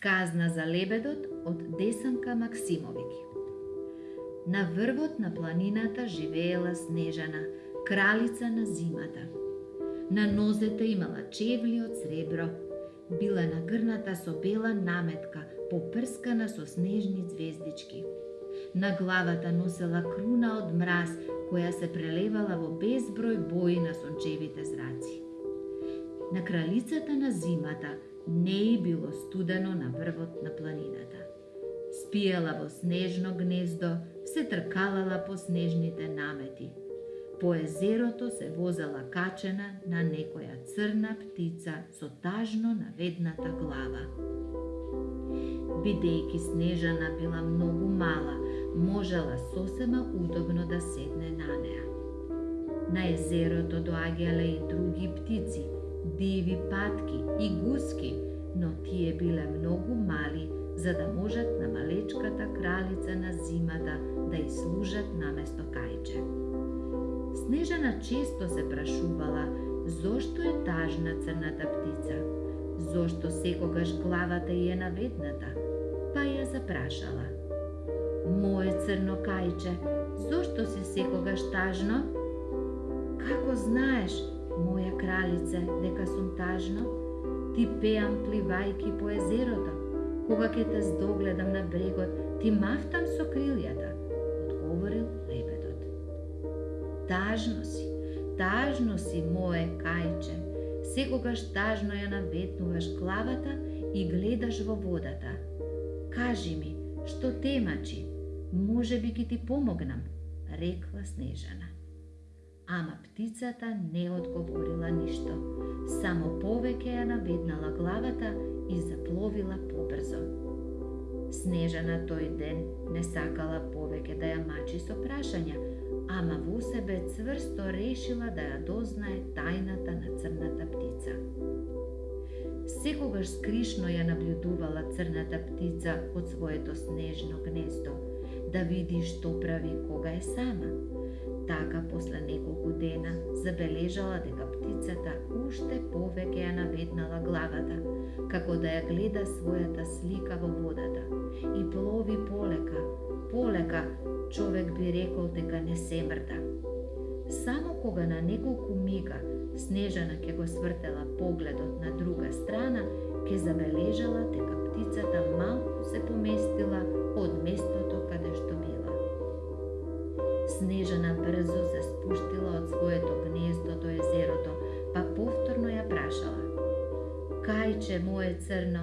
Сказна за лебедот од Десанка Максимовиќ. На врвот на планината живеела Снежана, кралица на зимата. На нозете имала чевли од сребро, била нагрната со бела наметка, попрскана со снежни звездички. На главата носела круна од мраз, која се прелевала во безброј бои на сончевите зраци. На кралицата на зимата не е било студено на врвот на планината. Спиела во снежно гнездо, се тркалала по снежните намети. По езерото се возела качена на некоја црна птица со тажно наведната глава. Бидејќи Снежана била многу мала, можела сосема удобно да седне на неа. На езерото доаѓале и други птици, диви патки и гуски, но тие биле многу мали за да можат на малечката кралица на зимата да и служат наместо кајче. Снежана често се прашувала зошто е тажна црната птица, зошто секогаш главата е наведната, па ја запрашала. Моje црно кајче, зошто си секогаш тажно? Како знаеш, моја кралице, дека сум тажна, Ти пеам пливајки по езерото, Кога ќе те здогледам на брегот, ти мафтам со крилјата, одговорил лебедот. Тажно си, тажно си, мое кајче, секогаш тажно ја наветнуваш главата и гледаш во водата. Кажи ми, што темачи, може би ќе ти помогнам, рекла Снежана. Ама птицата не одговорила ништо, само повеќе ја наведнала главата и запловила побрзо. Снежана тој ден не сакала повеќе да ја мачи со прашања, ама во себе цврсто решила да ја дознае тајната на црната птица. Секогаш скришно ја наблюдувала црната птица од своето снежно гнездо, да види што прави кога е сама. Така, после неколку дена, забележала дека птицата уште повеќе ја наведнала главата, како да ја гледа својата слика во водата и плови полека, полека, човек би рекол дека не се мрда. Само кога на неколку мига Снежана ќе го свртела погледот на друга страна, ќе забележала дека птицата малку се поместила од местото каде што би Снежана брзо се спуштила од своето гнездо до езерото, па повторно ја прашала. Кајче мое црно,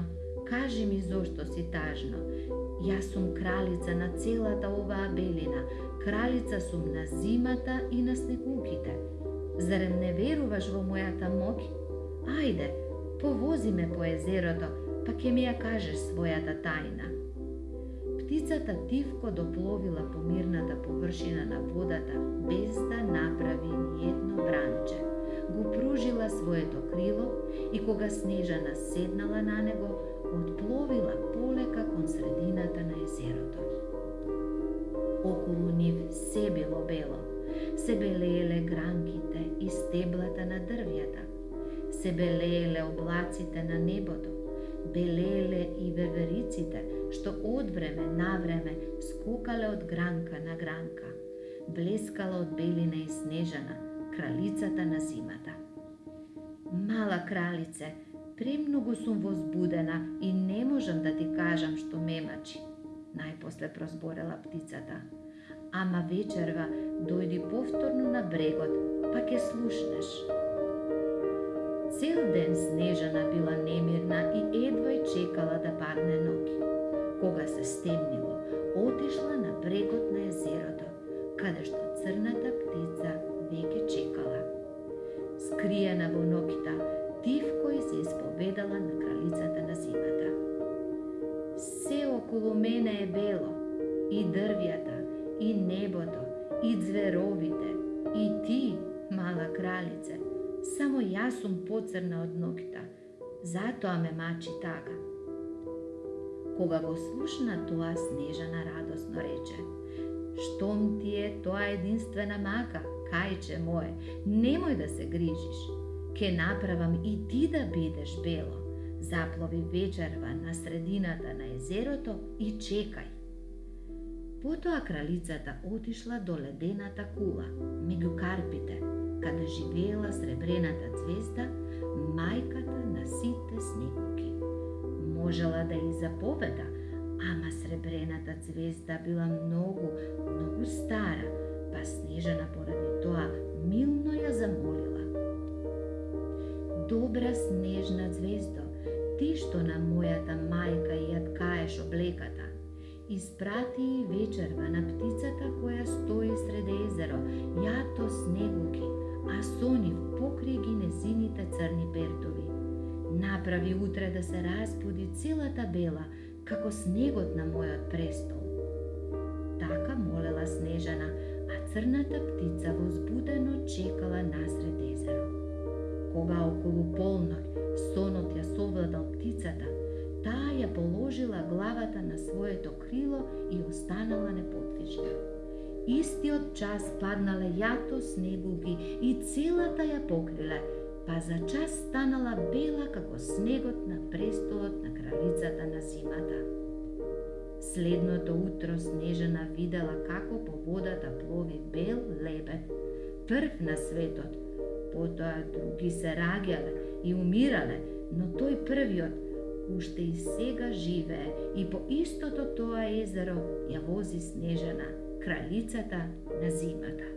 кажи ми зошто си тажно. Јас сум кралица на целата оваа белина, кралица сум на зимата и на снегуките. Зарем не веруваш во мојата моќ? Ајде, повози ме по езерото, па ќе ми ја кажеш својата тајна. Птицата тивко допловила по мирната површина на водата без да направи ни едно бранче го пружила своето крило и кога Снежана седнала на него, отпловила полека кон средината на езерото. Околу нив се било бело, се белееле гранките и стеблата на дрвјата, се белееле облаците на небото, Белеле и вевериците, што од време на време скукале од гранка на гранка, блескала од белина и снежана, кралицата на зимата. Мала кралице, премногу сум возбудена и не можам да ти кажам што ме мачи, најпосле прозборела птицата. Ама вечерва дојди повторно на брегот, па ке слушнеш. Цел ден Снежана била немирна и едва чекала да падне ноги. Кога се стемнило, отишла на брегот на езерото, каде што црната птица веќе чекала. Скриена во ноките, тивко и се исповедала на кралицата на зимата. Се околу мене е бело, и дрвјата, и небото, и зверовите, и ти, мала кралице, само јас сум поцрна од ноќта, затоа ме мачи така. Кога го слушна тоа, Снежана радосно рече, штом ти е тоа единствена мака, кајче мое, немој да се грижиш. Ке направам и ти да бидеш бело, заплови вечерва на средината на езерото и чекај. Потоа кралицата отишла до ледената кула, меѓу карпите, каде живеела сребрената звезда, мајката на сите снегуки. Можела да и заповеда, ама сребрената звезда била многу, многу стара, па Снежана поради тоа милно ја замолила. Добра снежна звездо, ти што на мојата мајка ја ткаеш облеката, испрати вечерва на птицата која стои Направи утре да се разбуди целата бела, како снегот на мојот престол. Така молела Снежана, а црната птица возбудено чекала насред езеро. Кога околу полнок сонот ја совладал птицата, таа ја положила главата на своето крило и останала неподвижна. Истиот час паднале јато снегуги и целата ја покриле, па за час станала бела како снегот на престолот на кралицата на зимата. Следното утро Снежана видела како по водата плови бел лебед, прв на светот. Потоа други се раѓале и умирале, но тој првиот уште и сега живее и по истото тоа езеро ја вози Снежана, кралицата на зимата.